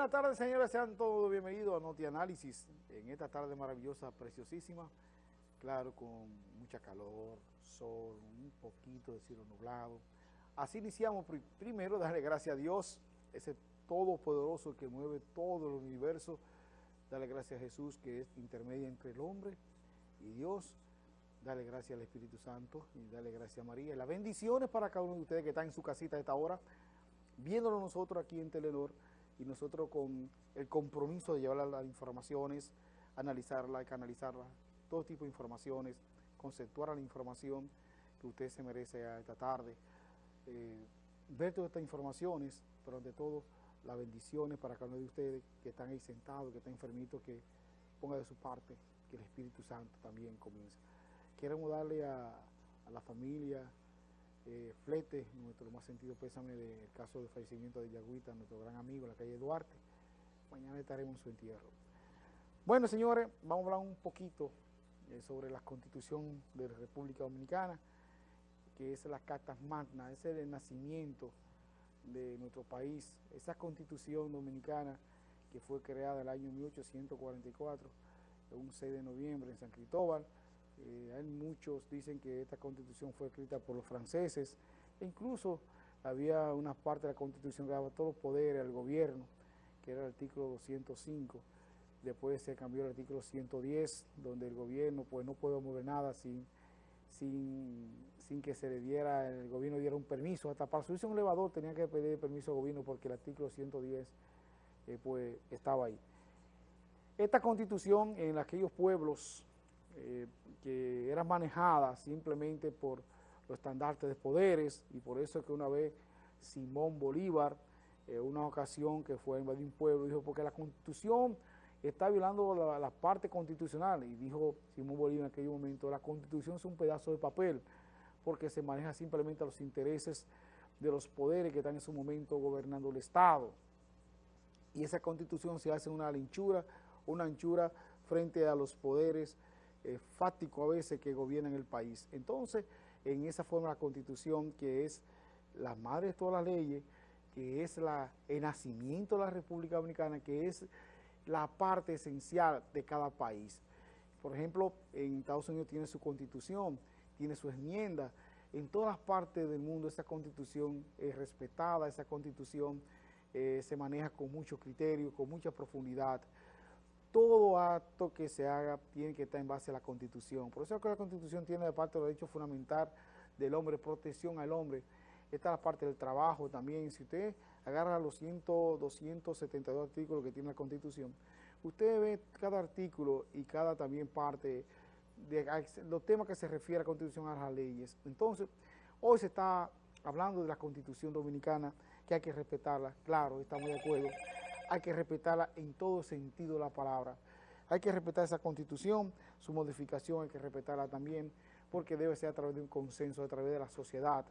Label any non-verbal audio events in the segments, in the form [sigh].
Buenas tardes, señores. Sean todos bienvenidos a Noti Análisis en esta tarde maravillosa, preciosísima. Claro, con mucha calor, sol, un poquito de cielo nublado. Así iniciamos primero, darle gracias a Dios, ese todopoderoso que mueve todo el universo. Darle gracias a Jesús, que es intermedia entre el hombre y Dios. Darle gracias al Espíritu Santo y darle gracias a María. las bendiciones para cada uno de ustedes que está en su casita a esta hora, viéndolo nosotros aquí en Telenor y nosotros con el compromiso de llevar las informaciones, analizarla, canalizarla, todo tipo de informaciones, conceptuar la información que usted se merece a esta tarde, eh, ver todas estas informaciones, pero ante todo las bendiciones para cada uno de ustedes que están ahí sentados, que están enfermitos, que ponga de su parte, que el Espíritu Santo también comience. Queremos darle a, a la familia, eh, Flete, nuestro más sentido pésame del caso de fallecimiento de Yagüita, nuestro gran amigo en la calle Duarte. Mañana estaremos en su entierro. Bueno, señores, vamos a hablar un poquito eh, sobre la constitución de la República Dominicana, que es la Carta Magna, es el nacimiento de nuestro país, esa constitución dominicana que fue creada el año 1844, un 6 de noviembre en San Cristóbal, eh, hay muchos dicen que esta constitución fue escrita por los franceses, e incluso había una parte de la constitución que daba todos los poderes al gobierno, que era el artículo 205, después se cambió el artículo 110, donde el gobierno pues no puede mover nada sin, sin, sin que se le diera, el gobierno diera un permiso, hasta para subirse un elevador tenía que pedir permiso al gobierno porque el artículo 110 eh, pues estaba ahí. Esta constitución en aquellos pueblos eh, que era manejada simplemente por los estandartes de poderes y por eso es que una vez Simón Bolívar, en una ocasión que fue a invadir un pueblo, dijo, porque la constitución está violando la, parte constitucional y dijo Simón Bolívar en aquel momento, la constitución es un pedazo de papel porque se maneja simplemente a los intereses de los poderes que están en su momento gobernando el Estado. Y esa constitución se hace una anchura, una anchura frente a los poderes eh, a veces que gobiernan el país. Entonces, en esa forma la Constitución, que es la madre de todas las leyes, que es el nacimiento de la República Dominicana, que es la parte esencial de cada país. Por ejemplo, en Estados Unidos tiene su Constitución, tiene su enmienda, en todas partes del mundo esa Constitución es respetada, esa Constitución eh, se maneja con mucho criterio, con mucha profundidad, todo acto que se haga tiene que estar en base a la Constitución. Por eso es que la Constitución tiene de parte del derecho fundamental del hombre, protección al hombre. Esta es la parte del trabajo también. Si usted agarra los 100, 272 artículos que tiene la Constitución, usted ve cada artículo y cada también parte de los temas que se refiere a la Constitución a las leyes. Entonces, hoy se está hablando de la Constitución Dominicana, que hay que respetarla, claro, estamos de acuerdo, hay que respetarla en todo sentido la palabra. Hay que respetar esa constitución, su modificación hay que respetarla también, porque debe ser a través de un consenso, a través de la sociedad.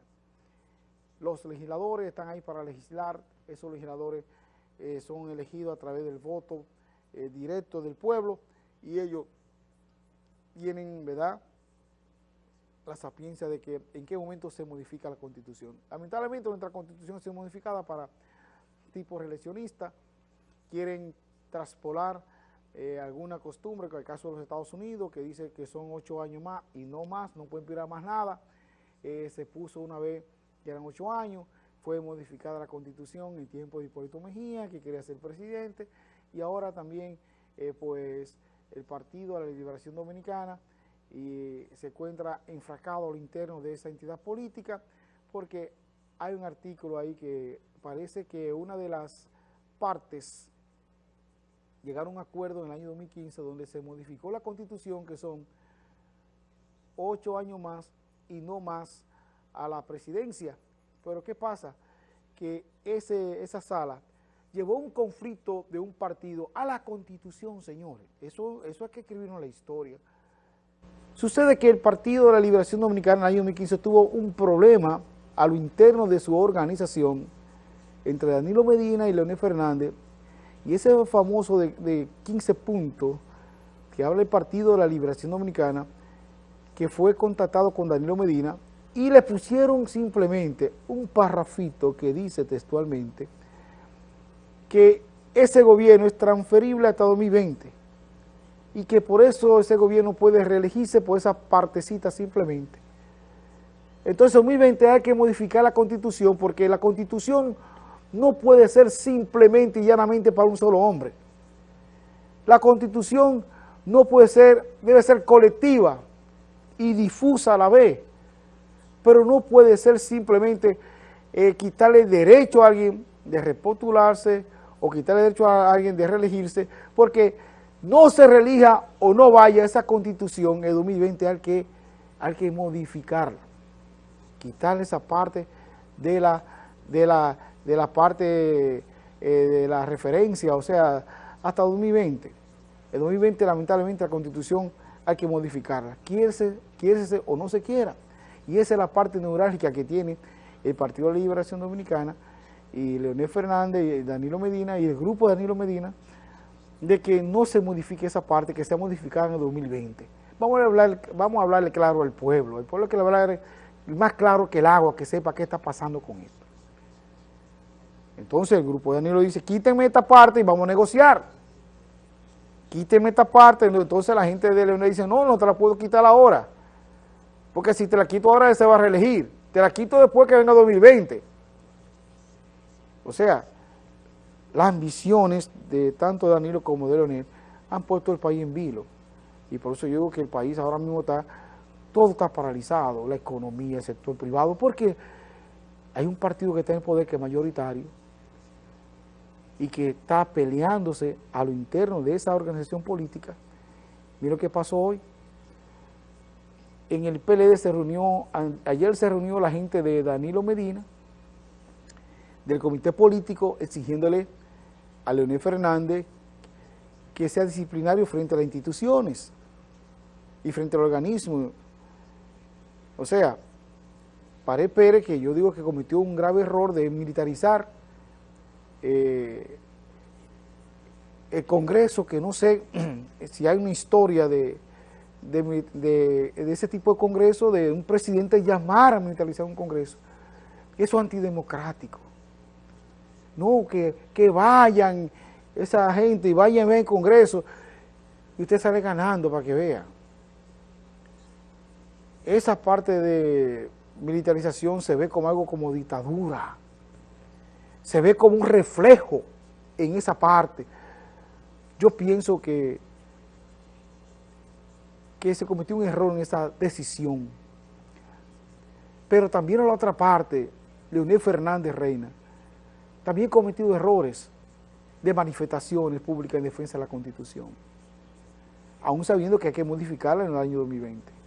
Los legisladores están ahí para legislar, esos legisladores eh, son elegidos a través del voto eh, directo del pueblo y ellos tienen, ¿verdad?, la sapiencia de que en qué momento se modifica la constitución. Lamentablemente nuestra constitución sido modificada para tipo reeleccionista, quieren traspolar eh, alguna costumbre, como el caso de los Estados Unidos, que dice que son ocho años más y no más, no pueden pedir más nada. Eh, se puso una vez que eran ocho años, fue modificada la constitución en tiempo de Hipólito Mejía, que quería ser presidente, y ahora también eh, pues el Partido de la Liberación Dominicana y se encuentra enfracado al interno de esa entidad política, porque hay un artículo ahí que parece que una de las partes llegaron a un acuerdo en el año 2015 donde se modificó la constitución que son ocho años más y no más a la presidencia. Pero ¿qué pasa? Que ese, esa sala llevó un conflicto de un partido a la constitución, señores. Eso, eso hay que escribirlo en la historia. Sucede que el Partido de la Liberación Dominicana en el año 2015 tuvo un problema a lo interno de su organización entre Danilo Medina y Leonel Fernández y ese famoso de, 15 puntos que habla el Partido de la Liberación Dominicana, que fue contactado con Danilo Medina, y le pusieron simplemente un parrafito que dice textualmente que ese gobierno es transferible hasta 2020 y que por eso ese gobierno puede reelegirse por esa partecita simplemente. Entonces en 2020 hay que modificar la constitución porque la constitución no puede ser simplemente y llanamente para un solo hombre. La constitución no puede ser, debe ser colectiva y difusa a la vez, pero no puede ser simplemente eh, quitarle derecho a alguien de repostularse o quitarle derecho a alguien de reelegirse, porque no se relija o no vaya esa constitución en 2020 hay que, hay que modificarla, quitarle esa parte de la, de la, de la parte eh, de la referencia, o sea, hasta 2020. En 2020 lamentablemente la constitución hay que modificarla, quiere se o no se quiera. Y esa es la parte neurálgica que tiene el Partido de Liberación Dominicana y Leonel Fernández y Danilo Medina y el grupo de Danilo Medina de que no se modifique esa parte, que sea modificada en el 2020. Vamos a, hablar, vamos a hablarle claro al pueblo, el pueblo que le va a hablar más claro que el agua, que sepa qué está pasando con esto. Entonces el grupo de Danilo dice, quítenme esta parte y vamos a negociar. Quítenme esta parte, entonces la gente de Leonel dice, no, no te la puedo quitar ahora. Porque si te la quito ahora, se va a reelegir. Te la quito después que venga 2020. O sea, las ambiciones de tanto Danilo como de Leonel han puesto el país en vilo. Y por eso yo digo que el país ahora mismo está, todo está paralizado, la economía, el sector privado, porque hay un partido que está en poder que es mayoritario y que está peleándose a lo interno de esa organización política. Mira lo que pasó hoy. En el PLD se reunió, ayer se reunió la gente de Danilo Medina, del comité político, exigiéndole a Leonel Fernández que sea disciplinario frente a las instituciones y frente al organismo. O sea, Pared Pérez, que yo digo que cometió un grave error de militarizar eh, el Congreso, que no sé [clears throat] si hay una historia de, de, ese tipo de Congreso, de un presidente llamar a militarizar un Congreso. Eso es antidemocrático. No, que, que vayan esa gente y vayan a ver el Congreso y usted sale ganando para que vean. Esa parte de militarización se ve como algo como dictadura. Se ve como un reflejo en esa parte. Yo pienso que, que se cometió un error en esa decisión. Pero también a la otra parte, Leonel Fernández Reina, también cometido errores de manifestaciones públicas en defensa de la Constitución, aún sabiendo que hay que modificarla en el año 2020.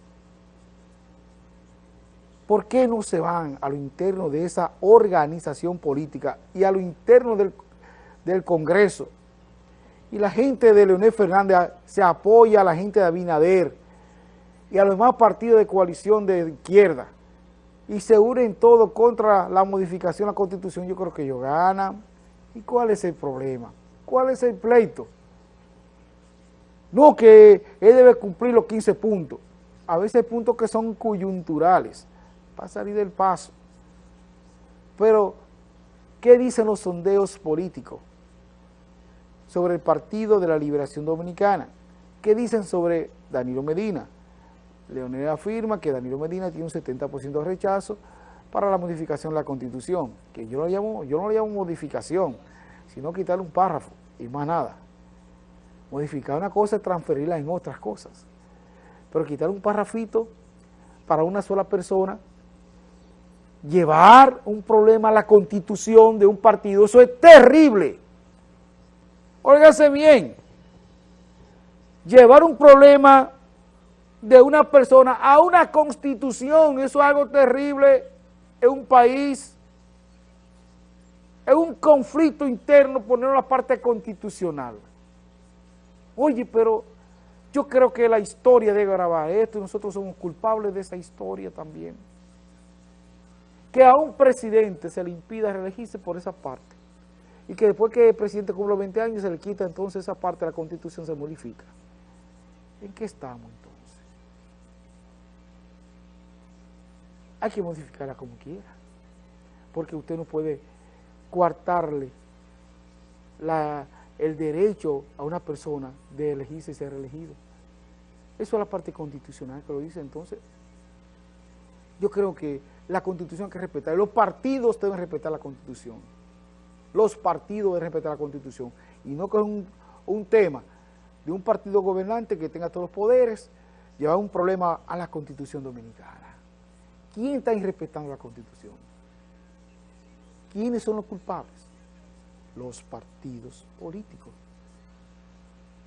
¿Por qué no se van a lo interno de esa organización política y a lo interno del, Congreso? Y la gente de Leonel Fernández se apoya a la gente de Abinader y a los demás partidos de coalición de izquierda y se unen todos contra la modificación de la Constitución, yo creo que ellos ganan. ¿Y cuál es el problema? ¿Cuál es el pleito? No que él debe cumplir los 15 puntos. A veces puntos que son coyunturales para salir del paso. Pero, ¿qué dicen los sondeos políticos sobre el Partido de la Liberación Dominicana? ¿Qué dicen sobre Danilo Medina? Leonel afirma que Danilo Medina tiene un 70% de rechazo para la modificación de la Constitución, que yo, lo llamo, yo no lo llamo modificación, sino quitarle un párrafo y más nada. Modificar una cosa es transferirla en otras cosas. Pero quitar un párrafito para una sola persona, llevar un problema a la constitución de un partido, eso es terrible. Óigase bien, llevar un problema de una persona a una constitución, eso es algo terrible en un país, es un conflicto interno poner una parte constitucional. Oye, pero yo creo que la historia debe grabar esto y nosotros somos culpables de esa historia también. Que a un presidente se le impida reelegirse por esa parte y que después que el presidente cumpla 20 años se le quita entonces esa parte de la constitución se modifica. ¿En qué estamos entonces? hay que modificarla como quiera, porque usted no puede coartarle el derecho a una persona de elegirse y ser elegido. Eso es la parte constitucional que lo dice entonces. Yo creo que la constitución hay que respetar. Los partidos deben respetar la constitución. Los partidos deben respetar la constitución. Y no que un, un tema de un partido gobernante que tenga todos los poderes, llevar un problema a la constitución dominicana. ¿Quién está irrespetando la constitución? ¿Quiénes son los culpables? Los partidos políticos,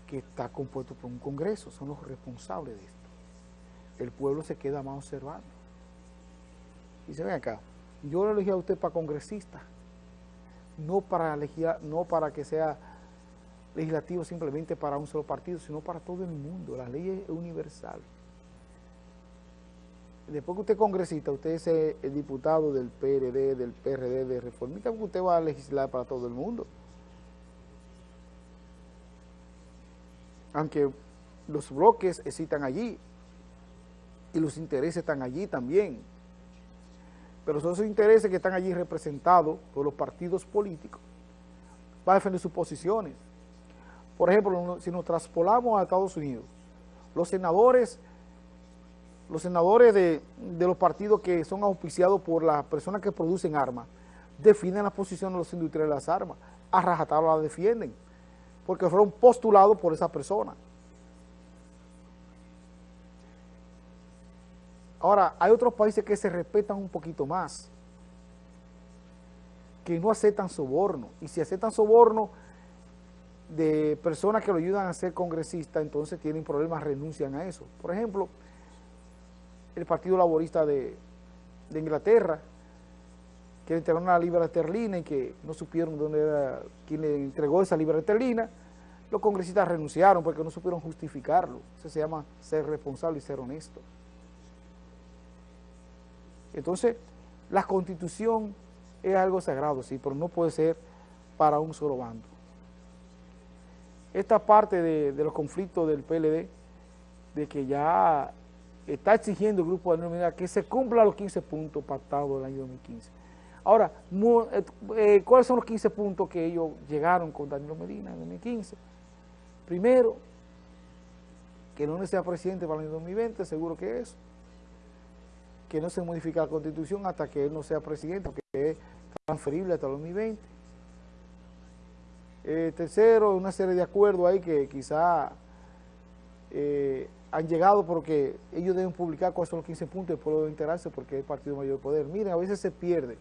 que está compuesto por un congreso, son los responsables de esto. El pueblo se queda más observando. Se ven acá, yo lo elegí a usted para congresista, no para, elegir, no para que sea legislativo simplemente para un solo partido, sino para todo el mundo. La ley es universal. Después que usted es congresista, usted es el diputado del PRD, del PRD, de Reformista, usted va a legislar para todo el mundo. Aunque los bloques existan allí y los intereses están allí también. Pero son esos intereses que están allí representados por los partidos políticos para defender sus posiciones. Por ejemplo, si nos traspolamos a Estados Unidos, los senadores, los senadores de, los partidos que son auspiciados por las personas que producen armas, definen la posición de los industriales de las armas, a rajatabla la defienden, porque fueron postulados por esa persona. Ahora, hay otros países que se respetan un poquito más, que no aceptan soborno, y si aceptan soborno, de personas que lo ayudan a ser congresista, entonces tienen problemas, renuncian a eso. Por ejemplo, el Partido Laborista de, Inglaterra, que le entregaron una libra esterlina y que no supieron dónde era quien le entregó esa libra esterlina, los congresistas renunciaron porque no supieron justificarlo. Eso se llama ser responsable y ser honesto. Entonces, la constitución es algo sagrado, sí, pero no puede ser para un solo bando esta parte de, los conflictos del PLD, de que ya está exigiendo el grupo de Daniel que se cumpla los 15 puntos pactados del año 2015. Ahora, eh, eh, ¿cuáles son los 15 puntos que ellos llegaron con Danilo Medina en 2015? Primero, que no sea presidente para el año 2020, seguro que es. Que no se modifique la constitución hasta que él no sea presidente, porque es transferible hasta el 2020 eh, tercero, una serie de acuerdos ahí que quizá eh, han llegado porque ellos deben publicar cuáles son los 15 puntos y el pueblo debe enterarse porque es el partido mayor poder. Miren, a veces se pierde.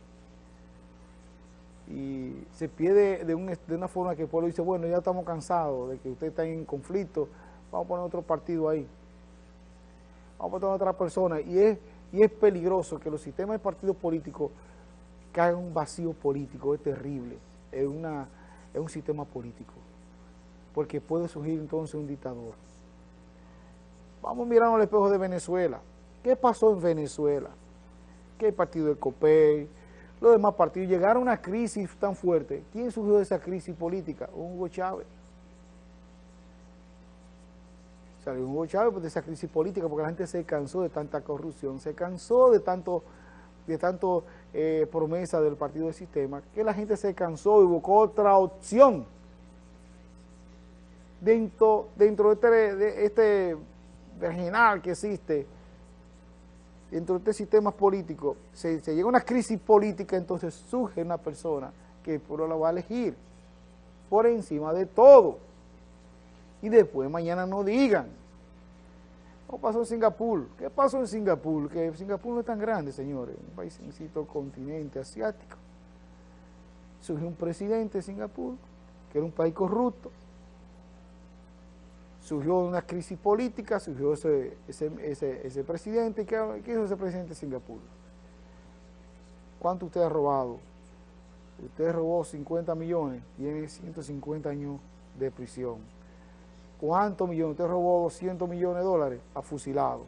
Y se pierde de, una forma que el pueblo dice, bueno, ya estamos cansados de que usted está en conflicto, vamos a poner otro partido ahí. Vamos a poner otra persona. Y es, y es peligroso que los sistemas de partidos políticos caigan en un vacío político, es terrible. Es una es un sistema político, porque puede surgir entonces un dictador. Vamos mirar al espejo de Venezuela. ¿Qué pasó en Venezuela? ¿Qué partido del COPEI? Los demás partidos llegaron a una crisis tan fuerte. ¿Quién surgió de esa crisis política? Hugo Chávez. Salió Hugo Chávez de esa crisis política porque la gente se cansó de tanta corrupción, se cansó de tanto de tanto eh, promesa del partido del sistema, que la gente se cansó y buscó otra opción dentro, dentro de este, de este regional que existe, dentro de este sistema político, se, llega a una crisis política, entonces surge una persona que el pueblo la va a elegir por encima de todo. Y después mañana no digan ¿Cómo pasó en Singapur? ¿Qué pasó en Singapur? Que Singapur no es tan grande, señores, un país, un continente asiático. Surgió un presidente de Singapur, que era un país corrupto. Surgió una crisis política, surgió ese, ese, presidente. ¿Qué, ¿Qué hizo ese presidente de Singapur? ¿Cuánto usted ha robado? Usted robó 50 millones y tiene 150 años de prisión ¿Cuántos millones? Usted robó 200 millones de dólares, a fusilado.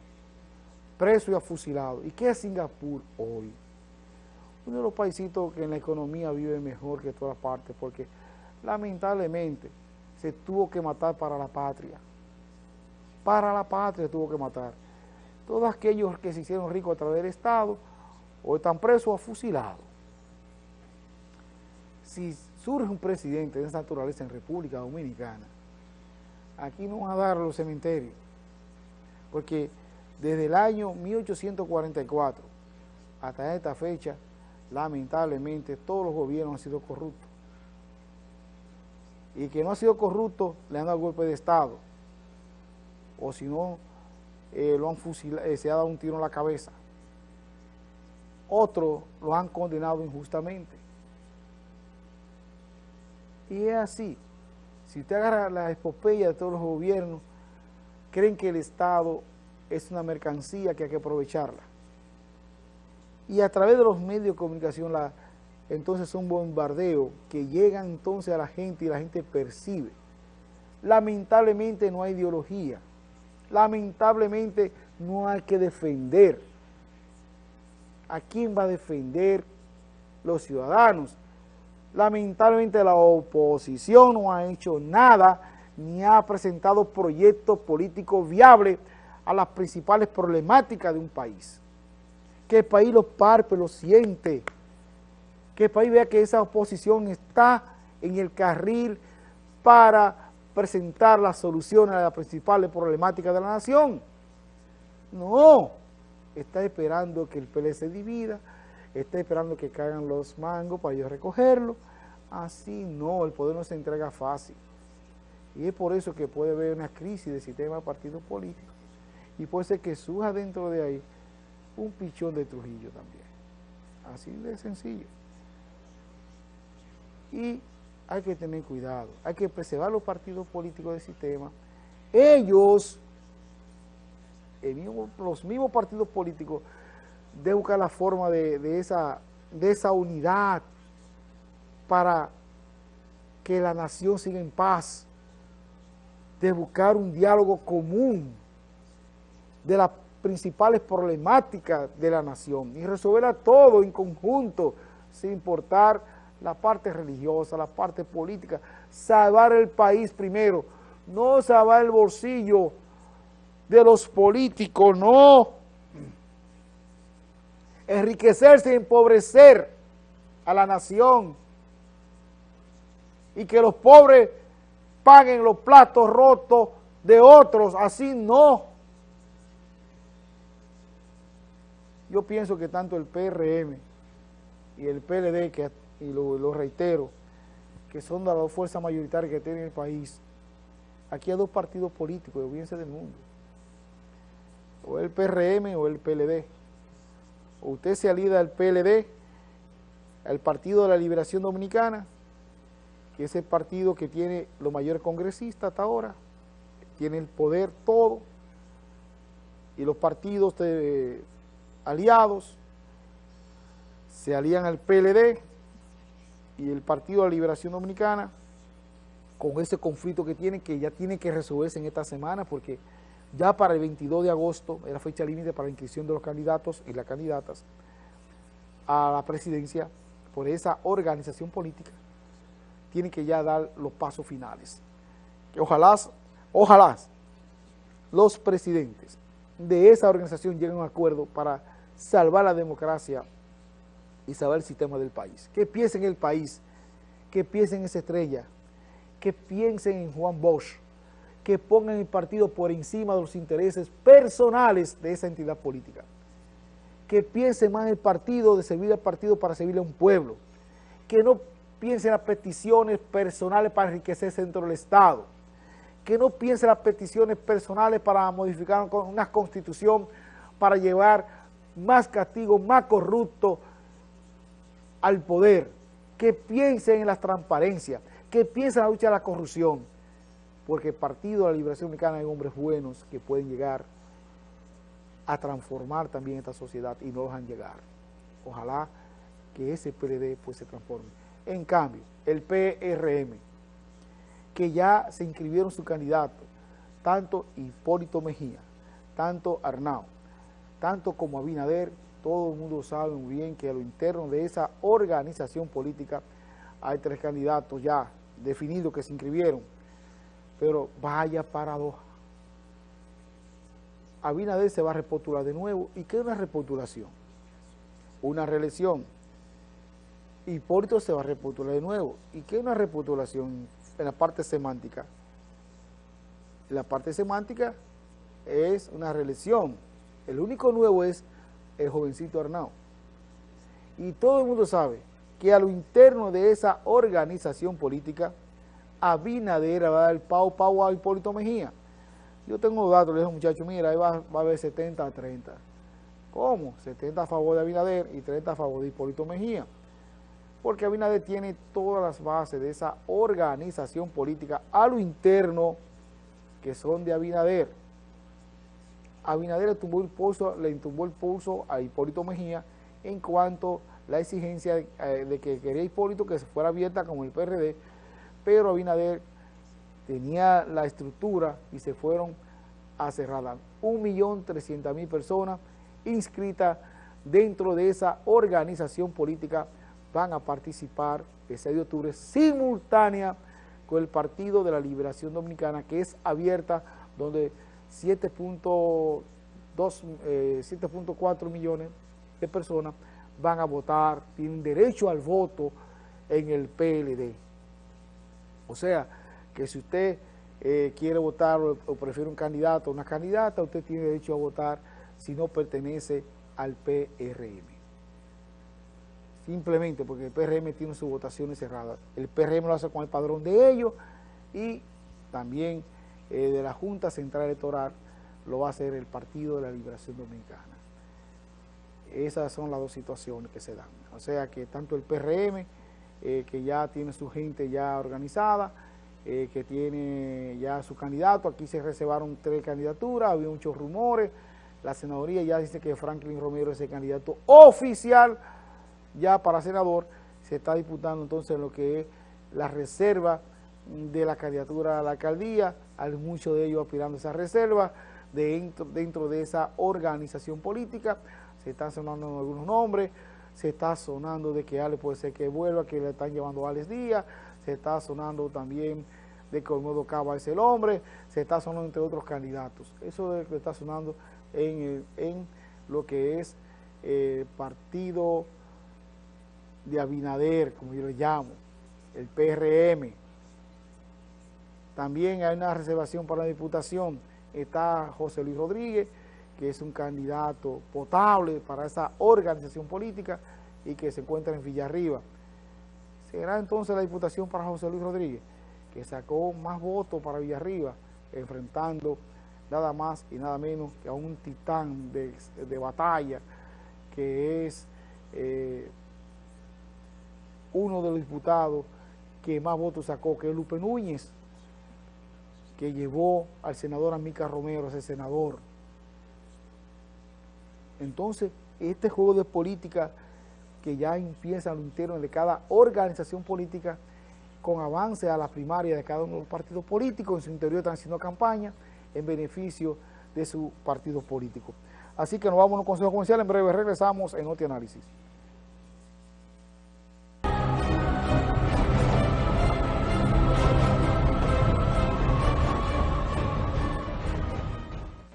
Preso y a fusilado. ¿Y qué es Singapur hoy? Uno de los paisitos que en la economía vive mejor que todas partes, porque lamentablemente se tuvo que matar para la patria. Para la patria se tuvo que matar. Todos aquellos que se hicieron ricos a través del Estado, hoy están presos o fusilados. Si surge un presidente de esa naturaleza en República Dominicana, aquí no van a dar los cementerios, porque desde el año 1844 hasta esta fecha, lamentablemente, todos los gobiernos han sido corruptos. Y que no ha sido corrupto, le han dado golpe de Estado. O si no, eh, lo han fusilado, eh, se ha dado un tiro en la cabeza. Otros lo han condenado injustamente. Y es así. Si usted agarra la epopeya de todos los gobiernos, creen que el Estado es una mercancía que hay que aprovecharla. Y a través de los medios de comunicación, entonces es un bombardeo que llega entonces a la gente y la gente percibe. Lamentablemente no hay ideología. Lamentablemente no hay que defender. ¿A quién va a defender los ciudadanos? Lamentablemente la oposición no ha hecho nada ni ha presentado proyectos políticos viables a las principales problemáticas de un país. Que el país lo parpe, lo siente, que el país vea que esa oposición está en el carril para presentar las soluciones a las principales problemáticas de la nación. No, está esperando que el PL se divida, está esperando que caigan los mangos para yo recogerlo. Así no, el poder no se entrega fácil. Y es por eso que puede haber una crisis del sistema de partidos políticos. Y puede ser que surja dentro de ahí un pichón de Trujillo también. Así de sencillo. Y hay que tener cuidado, hay que preservar los partidos políticos del sistema. Ellos, los mismos partidos políticos, de buscar la forma de, esa, de esa unidad para que la nación siga en paz, de buscar un diálogo común de las principales problemáticas de la nación y resolverla todo en conjunto, sin importar la parte religiosa, la parte política, salvar el país primero, no salvar el bolsillo de los políticos, no. Enriquecerse y empobrecer a la nación y que los pobres paguen los platos rotos de otros, así no. Yo pienso que tanto el PRM y el PLD, que, y lo, reitero, que son las dos fuerzas mayoritarias que tiene el país, aquí hay dos partidos políticos, olvídense del mundo, o el PRM o el PLD. Usted se alida al PLD, al Partido de la Liberación Dominicana, que es el partido que tiene los mayores congresistas hasta ahora, tiene el poder todo, y los partidos de aliados se alían al PLD y el Partido de la Liberación Dominicana con ese conflicto que tienen, que ya tiene que resolverse en esta semana porque ya para el 22 de agosto era fecha límite para la inscripción de los candidatos y las candidatas a la presidencia por esa organización política, tienen que ya dar los pasos finales. Que ojalá, ojalá los presidentes de esa organización lleguen a un acuerdo para salvar la democracia y salvar el sistema del país. Que piensen en el país, que piensen en esa estrella, que piensen en Juan Bosch, que pongan el partido por encima de los intereses personales de esa entidad política. Que piensen más en el partido, de servir al partido para servirle a un pueblo. Que no piensen en las peticiones personales para enriquecerse dentro del Estado. Que no piensen en las peticiones personales para modificar una constitución para llevar más castigo, más corrupto al poder, que piensen en la transparencia, que piensen en la lucha de la corrupción, porque el Partido de la Liberación Dominicana hay hombres buenos que pueden llegar a transformar también esta sociedad y no dejan llegar. Ojalá que ese PLD pues se transforme. En cambio, el PRM, que ya se inscribieron su candidato, tanto Hipólito Mejía, tanto Arnau, tanto como Abinader, todo el mundo sabe muy bien que a lo interno de esa organización política hay tres candidatos ya definidos que se inscribieron, pero vaya paradoja. Abinader se va a repostular de nuevo, ¿y qué es una repostulación? Una reelección. Hipólito se va a repostular de nuevo. ¿Y qué es una repostulación en la parte semántica? la parte semántica es una reelección. El único nuevo es el jovencito Arnau. Y todo el mundo sabe que a lo interno de esa organización política, Abinader va a dar pau pau a Hipólito Mejía. Yo tengo datos, le dije muchacho, mira, ahí va, a haber 70 a 30. ¿Cómo? 70 a favor de Abinader y 30 a favor de Hipólito Mejía. Porque Abinader tiene todas las bases de esa organización política a lo interno que son de Abinader. Abinader le tumbó el pulso, le tumbó el pulso a Hipólito Mejía en cuanto a la exigencia de, eh, que quería Hipólito que se fuera abierta como el PRD, pero Abinader tenía la estructura y se fueron a trescientas mil personas inscritas dentro de esa organización política van a participar el 6 de octubre simultánea con el Partido de la Liberación Dominicana, que es abierta, donde 7.4 eh, millones de personas van a votar, tienen derecho al voto en el PLD. O sea, que si usted eh, quiere votar o, prefiere un candidato o una candidata, usted tiene derecho a votar si no pertenece al PRM simplemente porque el PRM tiene sus votaciones cerradas. El PRM lo hace con el padrón de ellos y también eh, de la Junta Central Electoral lo va a hacer el Partido de la Liberación Dominicana. Esas son las dos situaciones que se dan. O sea que tanto el PRM, eh, que ya tiene su gente ya organizada, eh, que tiene ya su candidato, aquí se reservaron tres candidaturas, había muchos rumores, la senadoría ya dice que Franklin Romero es el candidato oficial, ya para senador. Se está disputando entonces lo que es la reserva de la candidatura a la alcaldía, hay muchos de ellos aspirando a esa reserva, dentro, dentro de esa organización política, se están sonando algunos nombres, se está sonando de que Ale puede ser que vuelva, que le están llevando a Alex Díaz, se está sonando también de que Olmedo Cava es el hombre, se está sonando entre otros candidatos. Eso es lo que está sonando en, en lo que es el partido de Abinader, como yo lo llamo, el PRM. También hay una reservación para la diputación. Está José Luis Rodríguez, que es un candidato potable para esa organización política y que se encuentra en Villarriba. Será entonces la diputación para José Luis Rodríguez, que sacó más votos para Villarriba, enfrentando nada más y nada menos que a un titán de, batalla, que es... Eh, uno de los diputados que más votos sacó, que es Lupe Núñez, que llevó al senador Amica Romero a ser senador. Entonces, este juego de política que ya empieza a lo interno de cada organización política, con avance a la primaria de cada uno de los partidos políticos, en su interior están haciendo campaña en beneficio de su partido político. Así que nos vamos a un consejo comercial, en breve regresamos en otro análisis.